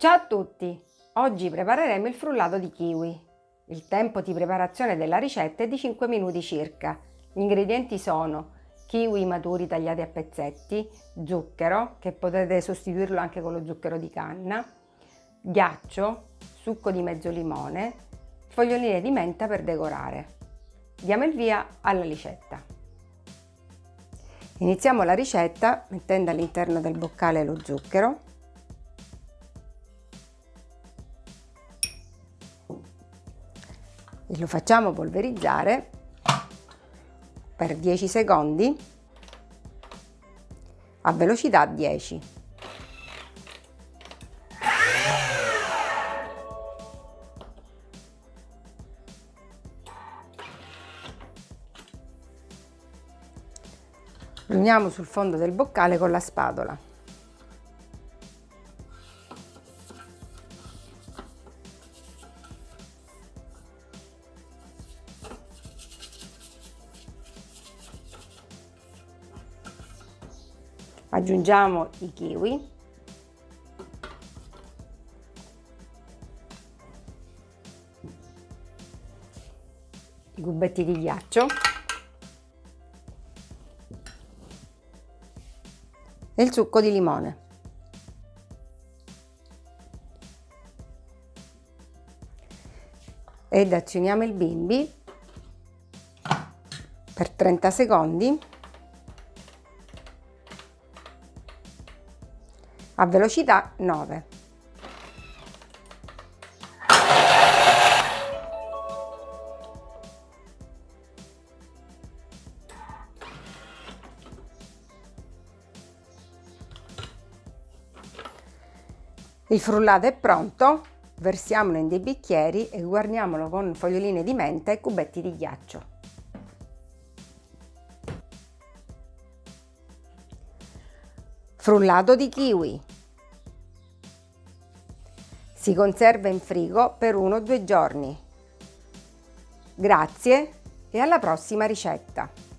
Ciao a tutti! Oggi prepareremo il frullato di kiwi. Il tempo di preparazione della ricetta è di 5 minuti circa. Gli ingredienti sono kiwi maturi tagliati a pezzetti, zucchero, che potete sostituirlo anche con lo zucchero di canna, ghiaccio, succo di mezzo limone, foglioline di menta per decorare. Diamo il via alla ricetta. Iniziamo la ricetta mettendo all'interno del boccale lo zucchero e lo facciamo polverizzare per 10 secondi a velocità 10. Lo uniamo sul fondo del boccale con la spatola. Aggiungiamo i kiwi. I cubetti di ghiaccio. E il succo di limone. Ed azioniamo il bimbi per 30 secondi a velocità 9. Il frullato è pronto, versiamolo in dei bicchieri e guarniamolo con foglioline di menta e cubetti di ghiaccio. Frullato di kiwi. Si conserva in frigo per uno o due giorni. Grazie e alla prossima ricetta!